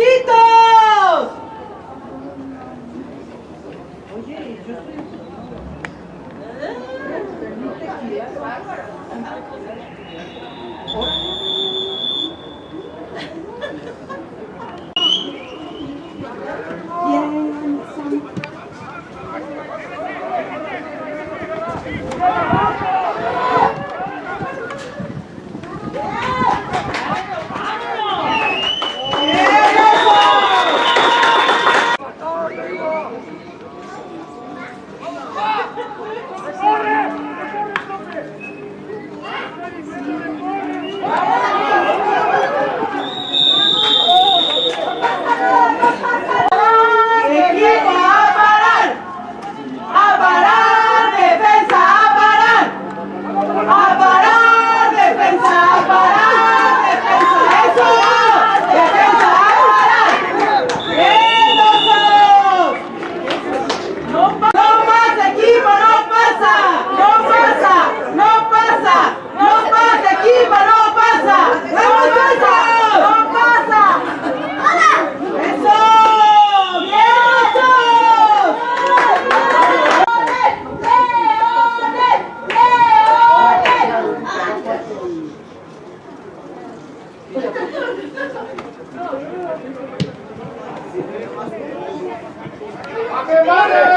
pasitos! semana!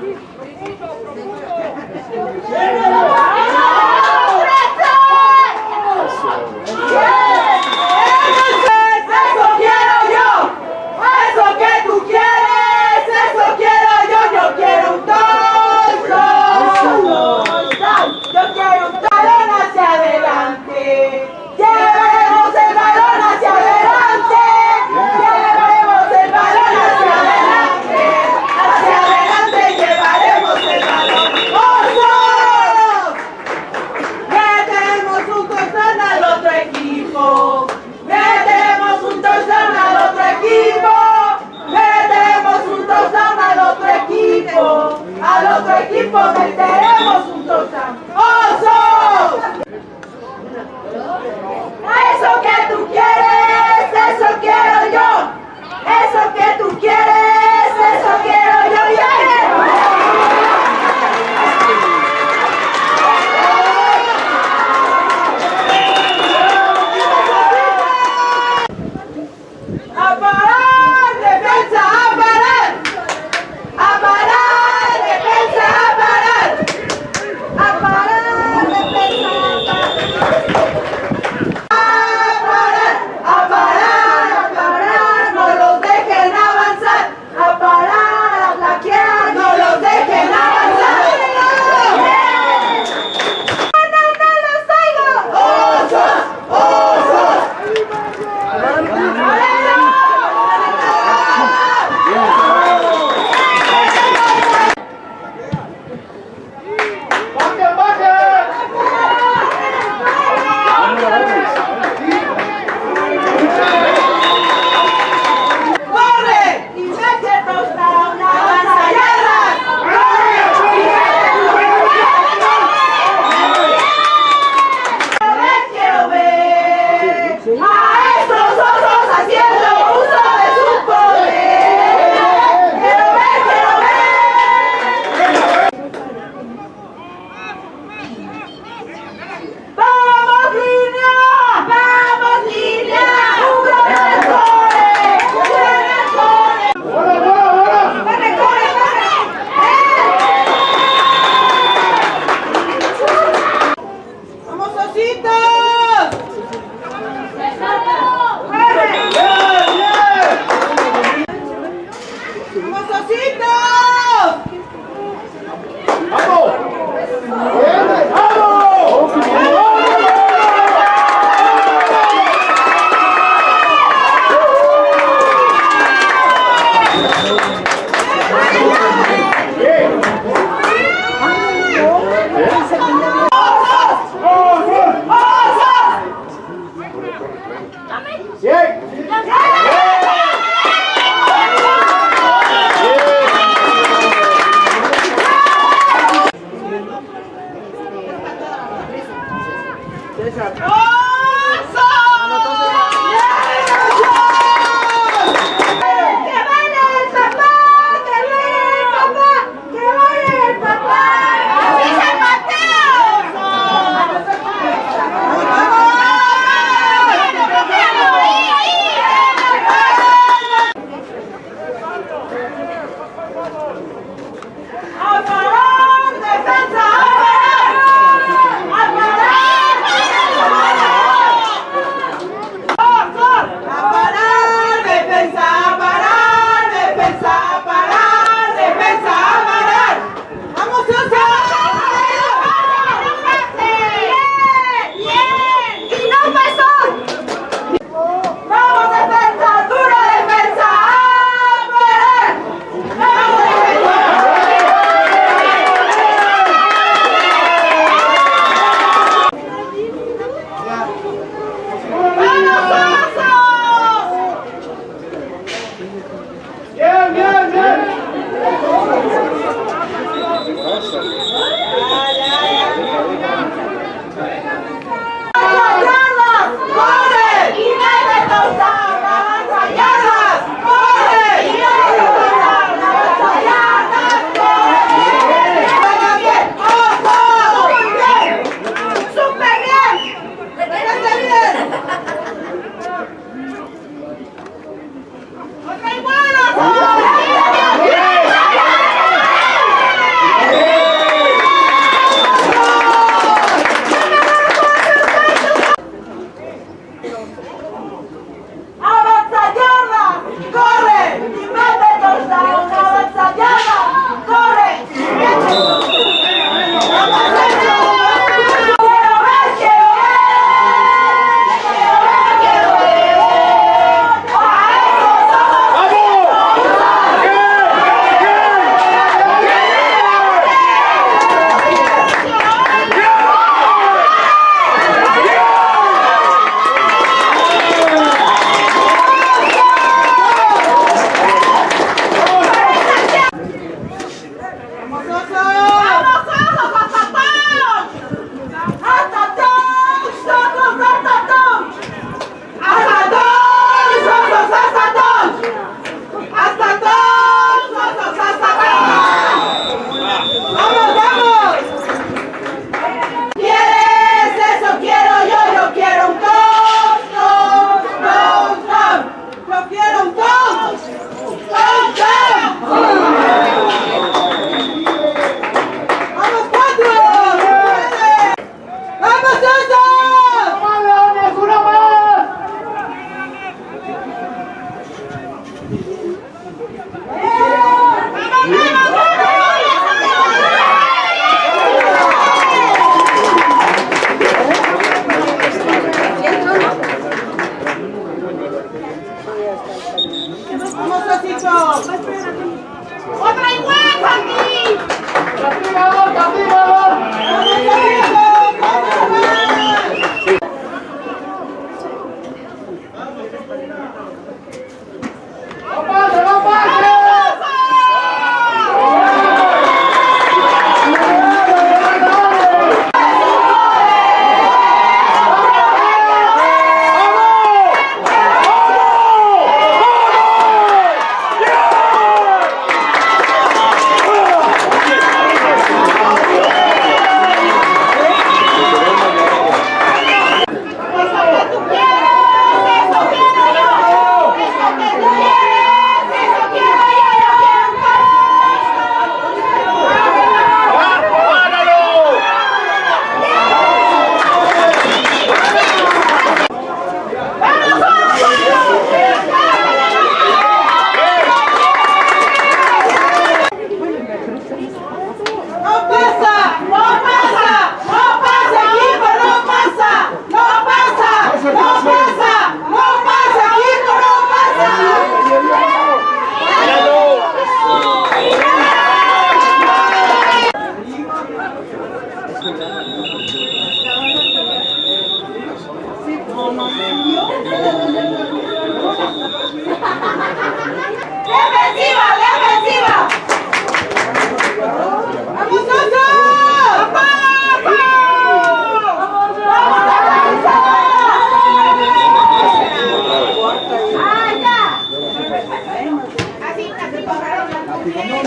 ¡Eso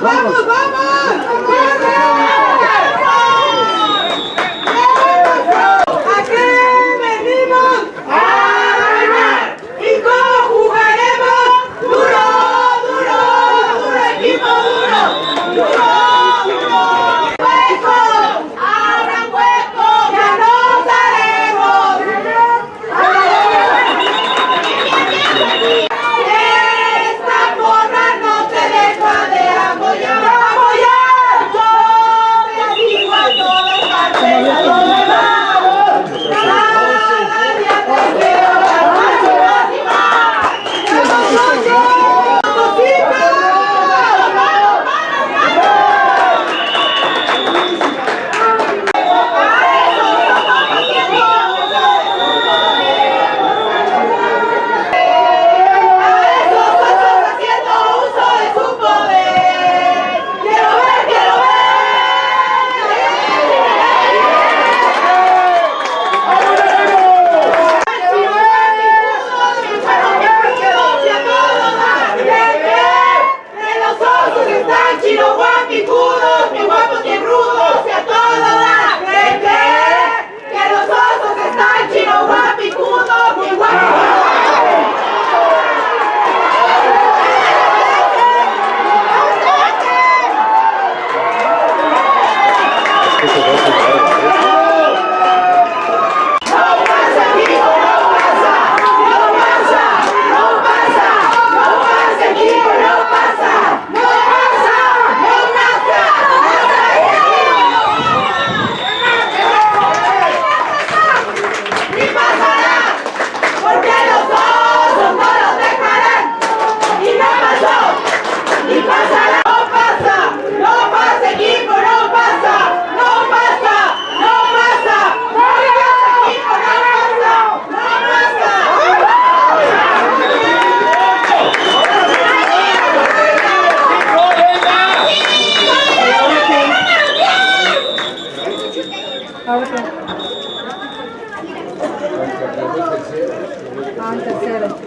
关门关门 people vote for Ah, tá, certo.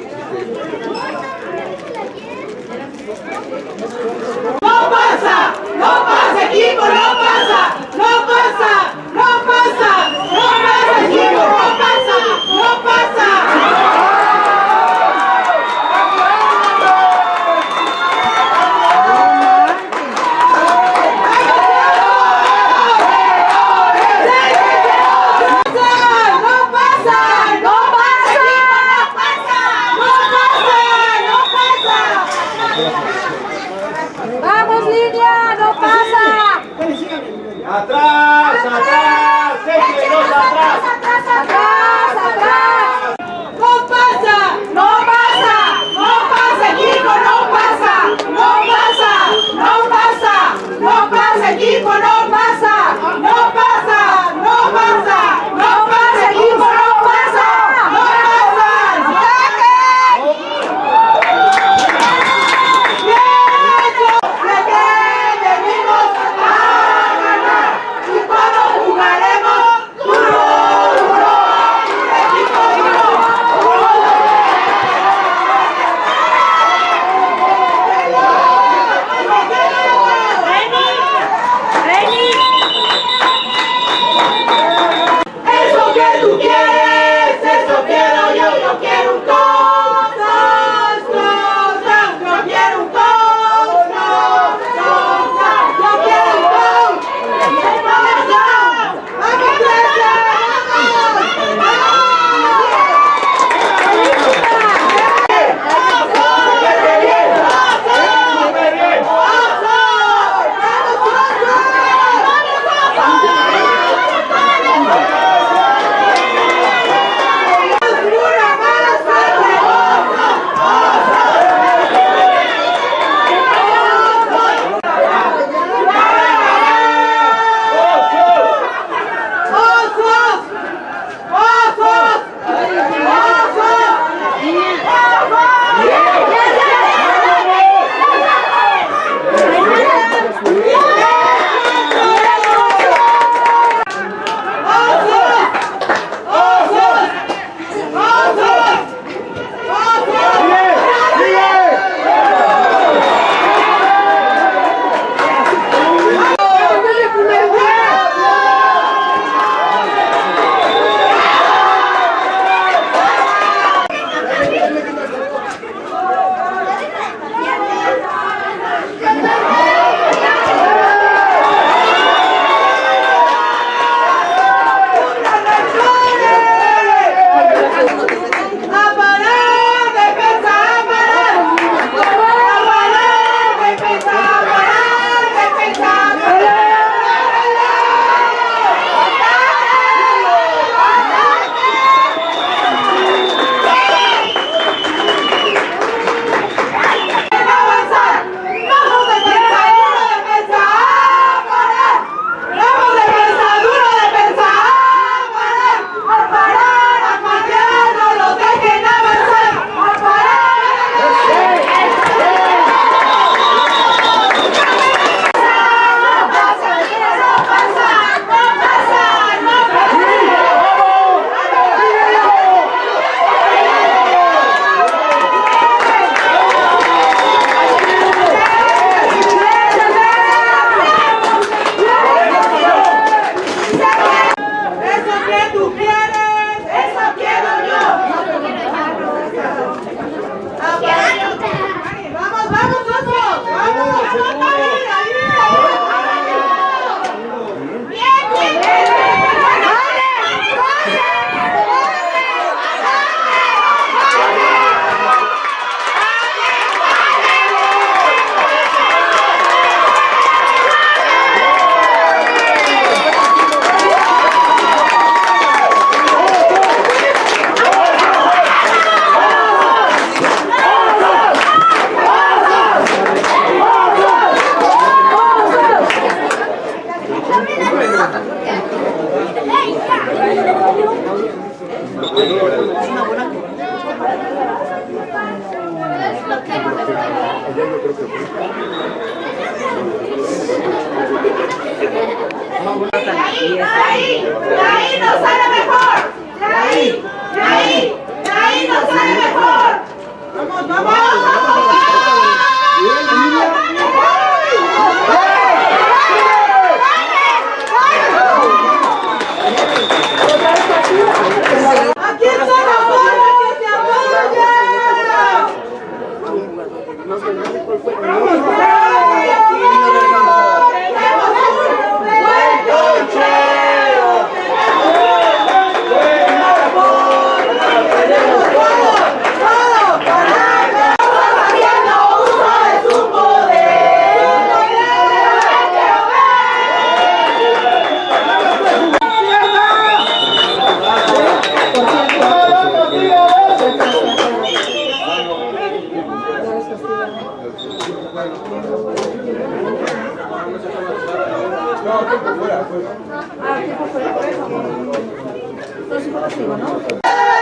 Yo te